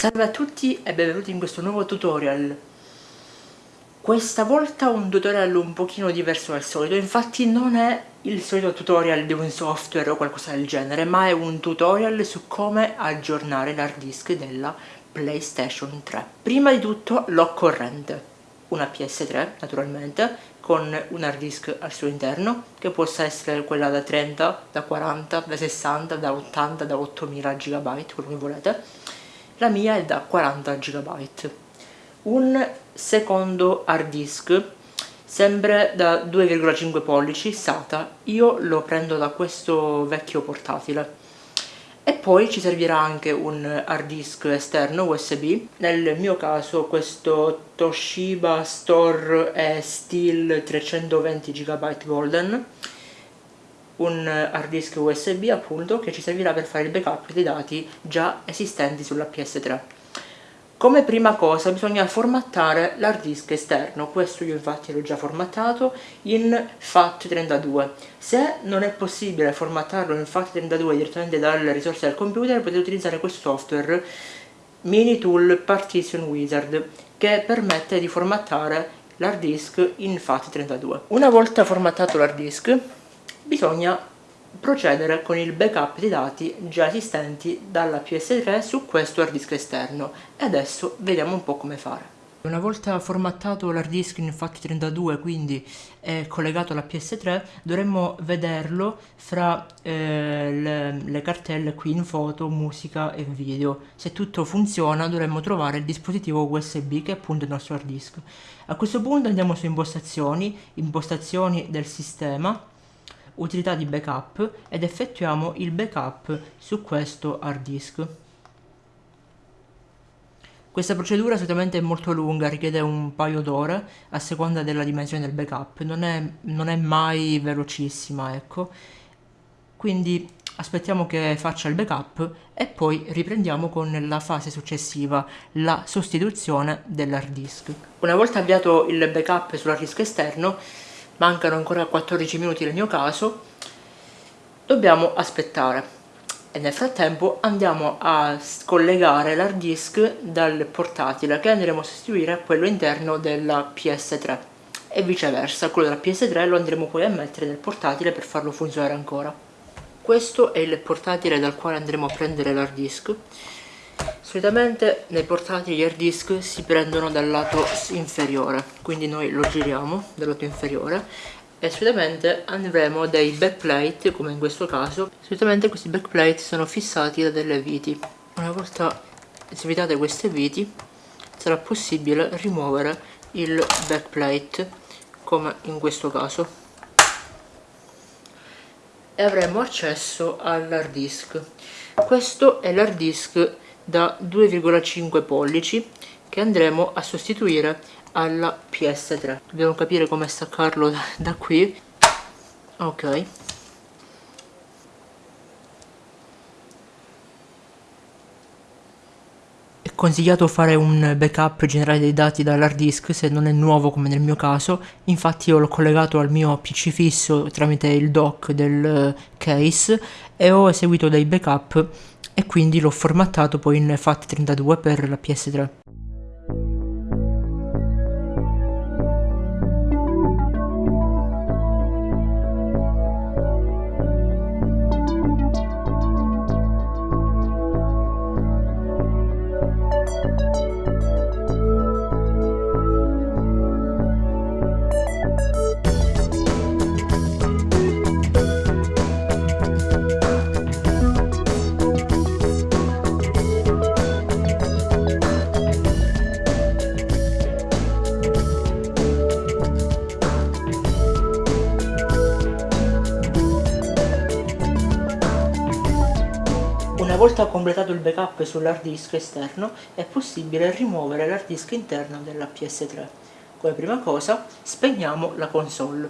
Salve a tutti e benvenuti in questo nuovo tutorial. Questa volta un tutorial un pochino diverso dal solito, infatti non è il solito tutorial di un software o qualcosa del genere, ma è un tutorial su come aggiornare l'hard disk della PlayStation 3. Prima di tutto l'occorrente, una PS3 naturalmente, con un hard disk al suo interno, che possa essere quella da 30, da 40, da 60, da 80, da 8000 GB, quello che volete la mia è da 40 GB un secondo hard disk sempre da 2,5 pollici SATA io lo prendo da questo vecchio portatile. E poi ci servirà anche un hard disk esterno USB nel mio caso questo Toshiba Store è Steel 320 GB Golden un hard disk USB appunto che ci servirà per fare il backup dei dati già esistenti sulla PS3 come prima cosa bisogna formattare l'hard disk esterno, questo io infatti l'ho già formattato in FAT32. Se non è possibile formattarlo in FAT32 direttamente dalle risorse del computer potete utilizzare questo software Minitool Partition Wizard che permette di formattare l'hard disk in FAT32. Una volta formattato l'hard disk bisogna procedere con il backup dei dati già esistenti dalla PS3 su questo hard disk esterno e adesso vediamo un po' come fare. Una volta formattato l'hard disk in FAT32 quindi collegato alla PS3 dovremmo vederlo fra eh, le, le, cartelle qui in foto, musica e video. Se tutto funziona dovremmo trovare il dispositivo USB che è appunto il nostro hard disk. A questo punto andiamo su impostazioni, impostazioni del sistema utilità di backup ed effettuiamo il backup su questo hard disk. Questa procedura solitamente è molto lunga, richiede un paio d'ore a seconda della dimensione del backup, non è, non è mai velocissima, ecco. Quindi aspettiamo che faccia il backup e poi riprendiamo con la fase successiva, la sostituzione dell'hard disk. Una volta avviato il backup sull'hard disk esterno, mancano ancora 14 minuti nel mio caso. Dobbiamo aspettare. E nel frattempo andiamo a scollegare l'hard disk dal portatile che andremo a sostituire a quello interno della PS3 e viceversa, quello della PS3 lo andremo poi a mettere nel portatile per farlo funzionare ancora. Questo è il portatile dal quale andremo a prendere l'hard disk solitamente nei portatili hard disk si prendono dal lato inferiore quindi noi lo giriamo dal lato inferiore e solitamente avremo dei backplate come in questo caso. Solitamente questi backplate sono fissati da delle viti. Una volta svitate queste viti sarà possibile rimuovere il backplate come in questo caso. E avremo accesso all'hard disk. Questo è l'hard disk da 2,5 pollici che andremo a sostituire alla PS3 dobbiamo capire come staccarlo da, da qui. Ok. È consigliato fare un backup generale dei dati dall'hard disk se non è nuovo come nel mio caso. Infatti io l'ho collegato al mio pc fisso tramite il dock del case e ho eseguito dei backup e quindi l'ho formattato poi in FAT32 per la PS3. Volta completato il backup sull'hard disk esterno è possibile rimuovere l'hard disk interno della PS3. Come prima cosa spegniamo la console.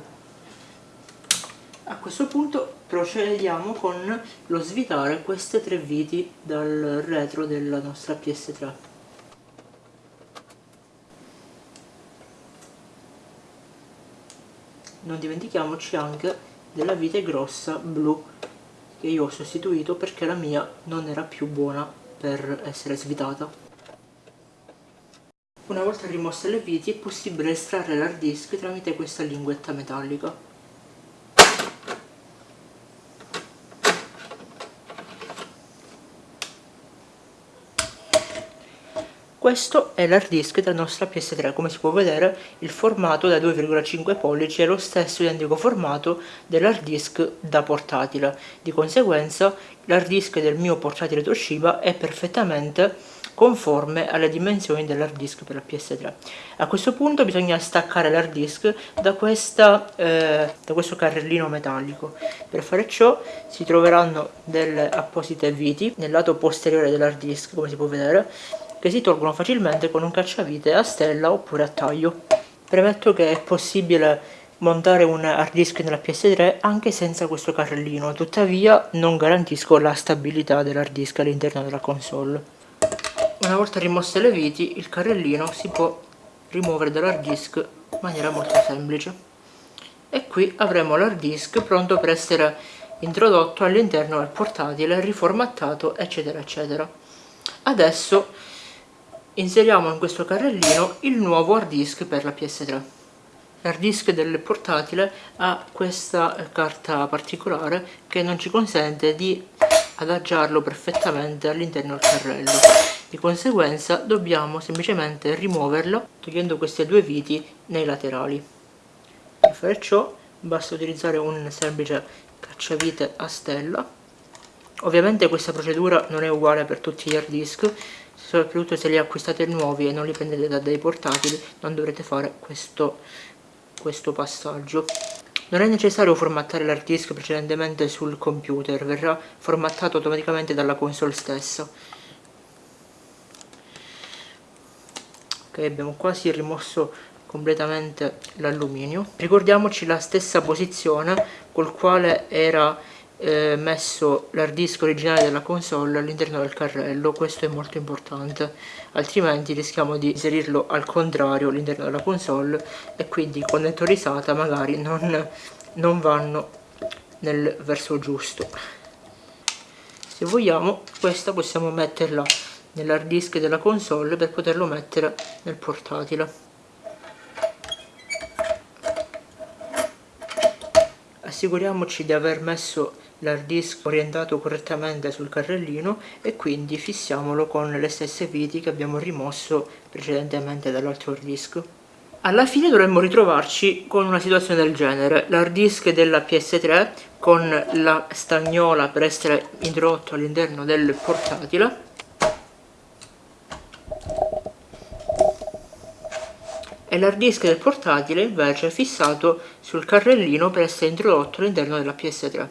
A questo punto procediamo con lo svitare queste tre viti dal retro della nostra PS3. Non dimentichiamoci anche della vite grossa blu che io ho sostituito perché la mia non era più buona per essere svitata. Una volta rimosse le viti è possibile estrarre l'hard disk tramite questa linguetta metallica. Questo è l'hard disk della nostra PS3, come si può vedere il formato da 2,5 pollici è lo stesso identico formato dell'hard disk da portatile, di conseguenza l'hard disk del mio portatile Toshiba è perfettamente conforme alle dimensioni dell'hard disk per la PS3. A questo punto bisogna staccare l'hard disk da, questa, eh, da questo carrellino metallico. Per fare ciò si troveranno delle apposite viti nel lato posteriore dell'hard disk, come si può vedere, che si tolgono facilmente con un cacciavite a stella oppure a taglio. Premetto che è possibile montare un hard disk nella PS3 anche senza questo carrellino, tuttavia non garantisco la stabilità dell'hard disk all'interno della console. Una volta rimosse le viti, il carrellino si può rimuovere dall'hard disk in maniera molto semplice. E qui avremo l'hard disk pronto per essere introdotto all'interno del portatile, riformattato, eccetera, eccetera. Adesso inseriamo in questo carrellino il nuovo hard disk per la PS3 l'hard disk del portatile ha questa carta particolare che non ci consente di adagiarlo perfettamente all'interno del carrello. Di conseguenza dobbiamo semplicemente rimuoverlo togliendo queste due viti nei laterali. Per fare ciò basta utilizzare un semplice cacciavite a stella. Ovviamente questa procedura non è uguale per tutti gli hard disk soprattutto se li acquistate nuovi e non li prendete da dei portatili non dovrete fare questo, questo passaggio. Non è necessario formattare l'hard disk precedentemente sul computer verrà formattato automaticamente dalla console stessa. Ok abbiamo quasi rimosso completamente l'alluminio. Ricordiamoci la stessa posizione col quale era eh, messo l'hard disk originale della console all'interno del carrello questo è molto importante altrimenti rischiamo di inserirlo al contrario all'interno della console e quindi i connettori SATA magari non, non vanno nel verso giusto. Se vogliamo questa possiamo metterla nell'hard disk della console per poterlo mettere nel portatile. Assicuriamoci di aver messo l'hard disk orientato correttamente sul carrellino e quindi fissiamolo con le stesse viti che abbiamo rimosso precedentemente dall'altro hard disk. Alla fine dovremmo ritrovarci con una situazione del genere, l'hard disk della PS3 con la stagnola per essere introdotto all'interno del portatile. E l'hard disk del portatile invece fissato sul carrellino per essere introdotto all'interno della PS3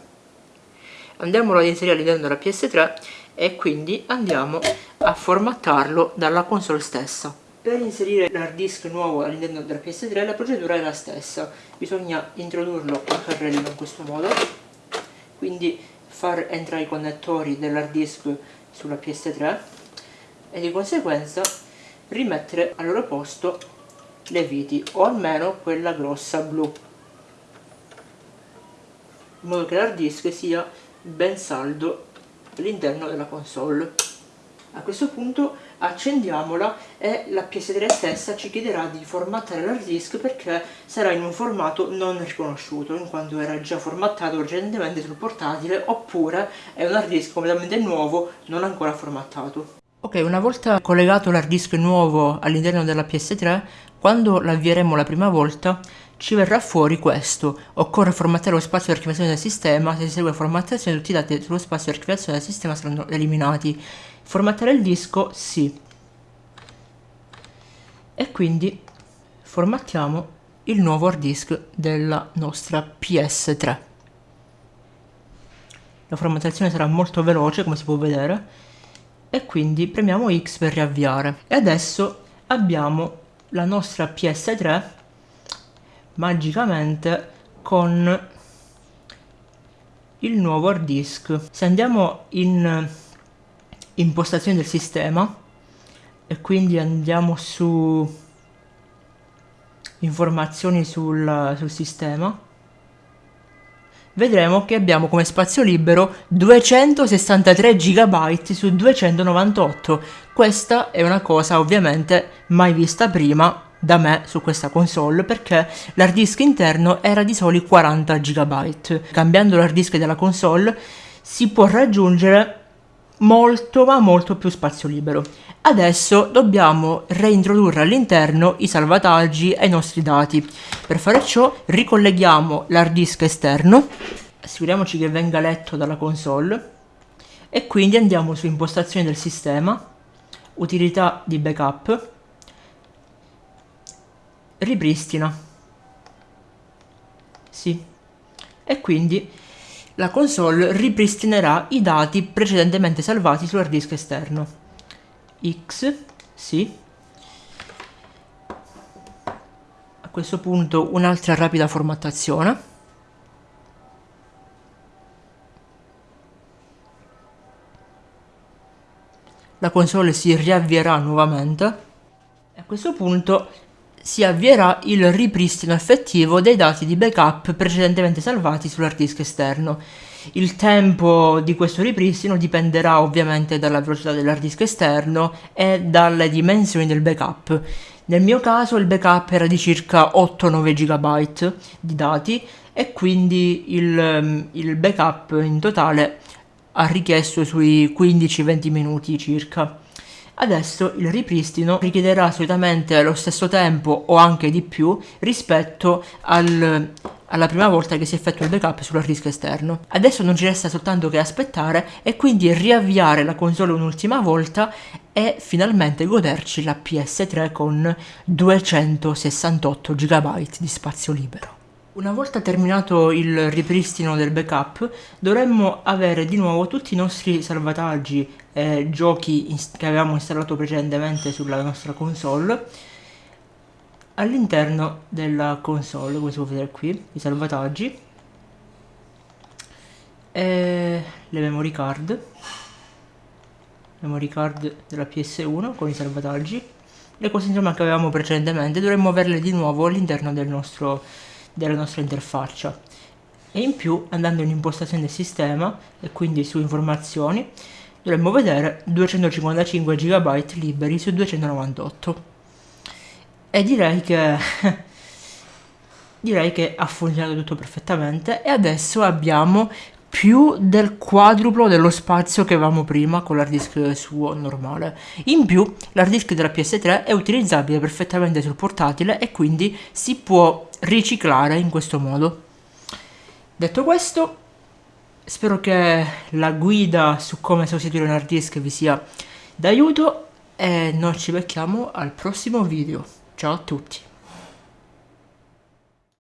andiamolo ad inserire all'interno della PS3 e quindi andiamo a formattarlo dalla console stessa. Per inserire l'hard disk nuovo all'interno della PS3 la procedura è la stessa. Bisogna introdurlo al carrellino in questo modo. Quindi far entrare i connettori dell'hard disk sulla PS3 e di conseguenza rimettere al loro posto le viti o almeno quella grossa blu. In modo che l'hard disk sia ben saldo all'interno della console. A questo punto accendiamola e la PS3 stessa ci chiederà di formattare l'hard disk perché sarà in un formato non riconosciuto in quanto era già formattato precedentemente sul portatile oppure è un hard disk completamente nuovo non ancora formattato. Ok una volta collegato l'hard disk nuovo all'interno della PS3 quando l'avvieremo la prima volta ci verrà fuori questo. Occorre formattare lo spazio di archiviazione del sistema, se si segue formattazione tutti i dati sullo spazio di archiviazione del sistema saranno eliminati. Formattare il disco? Sì. E quindi formattiamo il nuovo hard disk della nostra PS3. La formattazione sarà molto veloce come si può vedere e quindi premiamo X per riavviare. E adesso abbiamo la nostra PS3 magicamente con il nuovo hard disk se andiamo in impostazioni del sistema e quindi andiamo su informazioni sul, sul sistema vedremo che abbiamo come spazio libero 263 GB su 298. Questa è una cosa ovviamente mai vista prima da me su questa console perché l'hard disk interno era di soli 40 GB. Cambiando l'hard disk della console si può raggiungere molto ma molto più spazio libero. Adesso dobbiamo reintrodurre all'interno i salvataggi ai nostri dati. Per fare ciò ricolleghiamo l'hard disk esterno, assicuriamoci che venga letto dalla console e quindi andiamo su impostazioni del sistema, utilità di backup, ripristina. Sì. E quindi la console ripristinerà i dati precedentemente salvati sull'hard disk esterno. X, sì. A questo punto un'altra rapida formattazione. La console si riavvierà nuovamente. A questo punto si avvierà il ripristino effettivo dei dati di backup precedentemente salvati sull'hard disk esterno. Il tempo di questo ripristino dipenderà ovviamente dalla velocità dell'hard disk esterno e dalle dimensioni del backup. Nel mio caso il backup era di circa 8-9 GB di dati e quindi il, il backup in totale ha richiesto sui 15-20 minuti circa. Adesso il ripristino richiederà solitamente lo stesso tempo o anche di più rispetto al, alla prima volta che si effettua il backup sull'hard disk esterno. Adesso non ci resta soltanto che aspettare e quindi riavviare la console un'ultima volta e finalmente goderci la PS3 con 268 GB di spazio libero. Una volta terminato il ripristino del backup dovremmo avere di nuovo tutti i nostri salvataggi e giochi che avevamo installato precedentemente sulla nostra console all'interno della console come si può vedere qui i salvataggi e le memory card memory card della PS1 con i salvataggi le cose insomma che avevamo precedentemente dovremmo averle di nuovo all'interno del nostro della nostra interfaccia e in più andando in impostazione del sistema e quindi su informazioni dovremmo vedere 255 GB liberi su 298 e direi che direi che ha funzionato tutto perfettamente e adesso abbiamo più del quadruplo dello spazio che avevamo prima con l'hard disk suo normale. In più l'hard disk della PS3 è utilizzabile perfettamente sul portatile e quindi si può riciclare in questo modo. Detto questo, spero che la guida su come sostituire un hard disk vi sia d'aiuto e noi ci becchiamo al prossimo video. Ciao a tutti!